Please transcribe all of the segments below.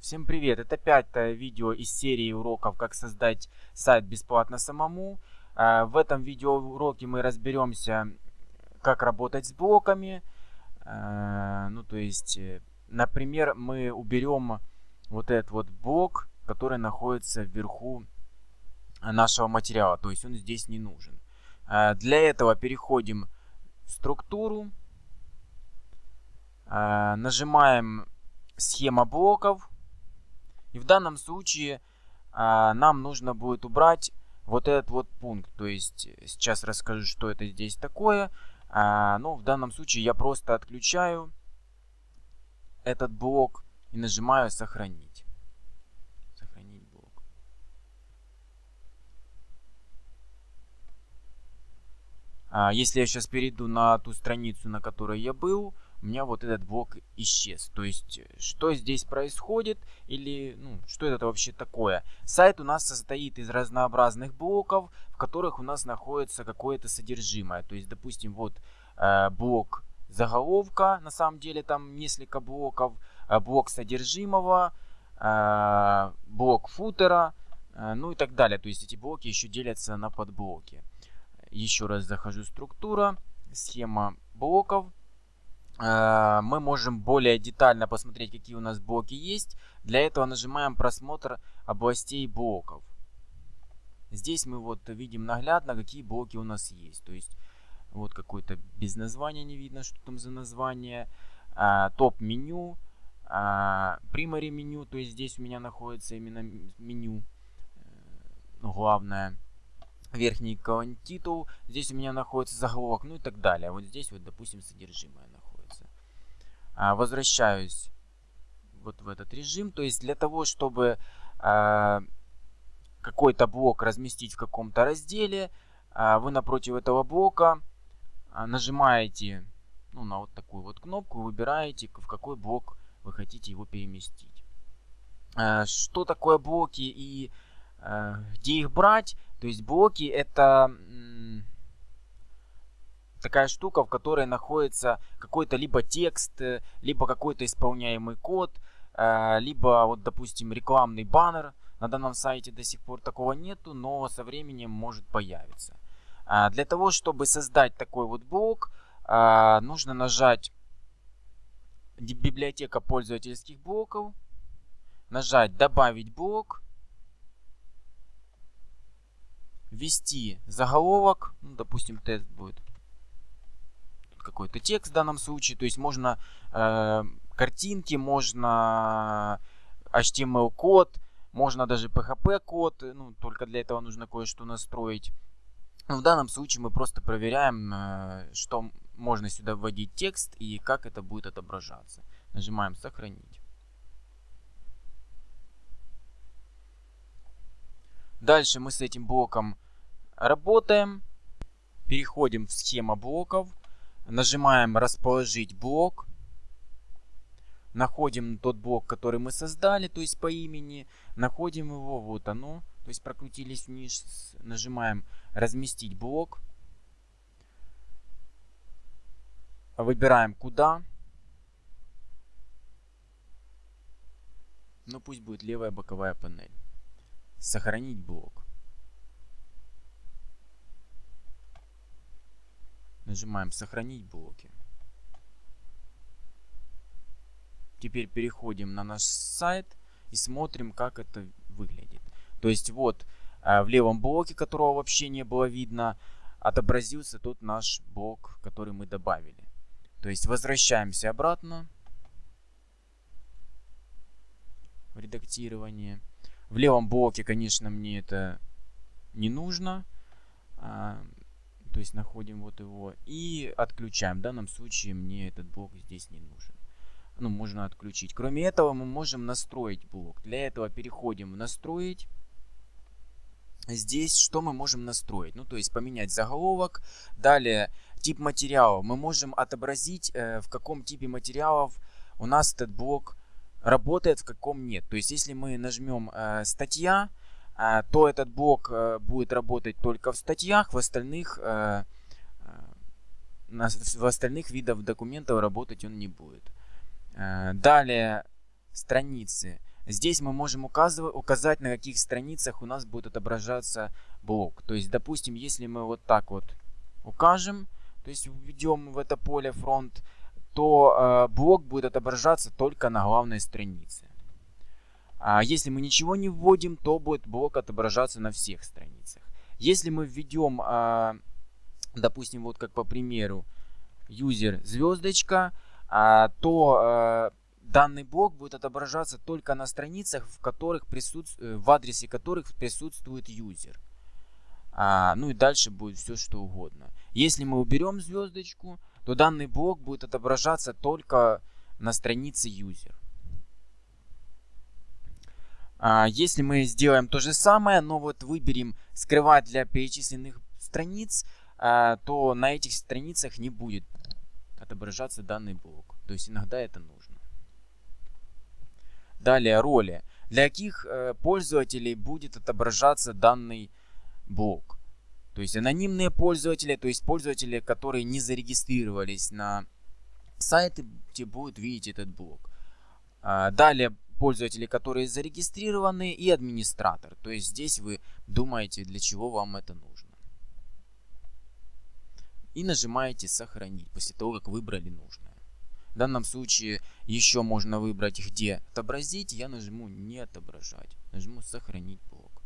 Всем привет! Это пятое видео из серии уроков «Как создать сайт бесплатно самому». А, в этом видеоуроке мы разберемся, как работать с блоками. А, ну, то есть, э, например, мы уберем вот этот вот блок, который находится вверху нашего материала. То есть, он здесь не нужен. А, для этого переходим в структуру. Нажимаем схема блоков и в данном случае а, нам нужно будет убрать вот этот вот пункт. То есть э, сейчас расскажу, что это здесь такое. А, но в данном случае я просто отключаю этот блок и нажимаю сохранить. Сохранить блок. А, если я сейчас перейду на ту страницу, на которой я был, у меня вот этот блок исчез. То есть, э, что здесь происходит или ну, что это вообще такое? Сайт у нас состоит из разнообразных блоков, в которых у нас находится какое-то содержимое. То есть, допустим, вот э, блок заголовка, на самом деле там несколько блоков, э, блок содержимого, э, блок футера, э, ну и так далее. То есть, эти блоки еще делятся на подблоки. Еще раз захожу структура, схема блоков мы можем более детально посмотреть, какие у нас блоки есть. Для этого нажимаем просмотр областей блоков. Здесь мы вот видим наглядно, какие блоки у нас есть. То есть вот какой-то без названия не видно, что там за название. А, Топ-меню, а, примари меню, то есть здесь у меня находится именно меню э, главное. Верхний колонн титул, здесь у меня находится заголовок, ну и так далее. Вот здесь вот, допустим, содержимое возвращаюсь вот в этот режим. То есть для того, чтобы а, какой-то блок разместить в каком-то разделе, а, вы напротив этого блока нажимаете ну, на вот такую вот кнопку, выбираете, в какой блок вы хотите его переместить. Что такое блоки и где их брать? То есть блоки это такая штука, в которой находится какой-то либо текст, э, либо какой-то исполняемый код, э, либо вот, допустим, рекламный баннер. На данном сайте до сих пор такого нету, но со временем может появиться. А, для того, чтобы создать такой вот блок, а, нужно нажать библиотека пользовательских блоков, нажать добавить блок, ввести заголовок, ну, допустим, тест будет какой-то текст в данном случае. То есть можно э, картинки, можно HTML-код, можно даже PHP-код. Ну, только для этого нужно кое-что настроить. Но в данном случае мы просто проверяем, э, что можно сюда вводить текст и как это будет отображаться. Нажимаем «Сохранить». Дальше мы с этим блоком работаем. Переходим в схема блоков. Нажимаем расположить блок. Находим тот блок, который мы создали, то есть по имени. Находим его, вот оно. То есть прокрутились вниз. Нажимаем разместить блок. Выбираем куда. Ну пусть будет левая боковая панель. Сохранить блок. Нажимаем «Сохранить блоки». Теперь переходим на наш сайт и смотрим, как это выглядит. То есть вот э, в левом блоке, которого вообще не было видно, отобразился тот наш блок, который мы добавили. То есть возвращаемся обратно в редактирование. В левом блоке, конечно, мне это не нужно. То есть находим вот его и отключаем. В данном случае мне этот блок здесь не нужен. Ну, можно отключить. Кроме этого, мы можем настроить блок. Для этого переходим в «Настроить». Здесь что мы можем настроить? Ну, то есть поменять заголовок. Далее, тип материала. Мы можем отобразить, э, в каком типе материалов у нас этот блок работает, в каком нет. То есть, если мы нажмем э, «Статья», то этот блок э, будет работать только в статьях, в остальных, э, э, в остальных видах документов работать он не будет. Далее страницы. Здесь мы можем указывать, указать, на каких страницах у нас будет отображаться блок. То есть, допустим, если мы вот так вот укажем, то есть введем в это поле фронт, то э, блок будет отображаться только на главной странице. А если мы ничего не вводим, то будет блок отображаться на всех страницах. Если мы введем, э, допустим, вот как по примеру, user звездочка, э, то э, данный блок будет отображаться только на страницах, в, которых присутствует, э, в адресе которых присутствует user. А, ну и дальше будет все что угодно. Если мы уберем звездочку, то данный блок будет отображаться только на странице user. А, если мы сделаем то же самое, но вот выберем скрывать для перечисленных страниц, а, то на этих страницах не будет отображаться данный блок. То есть иногда это нужно. Далее роли. Для каких э, пользователей будет отображаться данный блок? То есть анонимные пользователи, то есть пользователи, которые не зарегистрировались на сайте, будут видеть этот блок. А, далее пользователи, которые зарегистрированы и администратор. То есть здесь вы думаете, для чего вам это нужно. И нажимаете сохранить после того, как выбрали нужное. В данном случае еще можно выбрать, где отобразить. Я нажму не отображать. Нажму сохранить блок.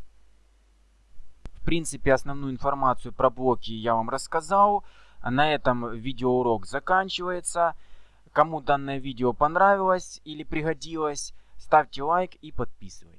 В принципе, основную информацию про блоки я вам рассказал. На этом видеоурок заканчивается. Кому данное видео понравилось или пригодилось, ставьте лайк и подписывайтесь.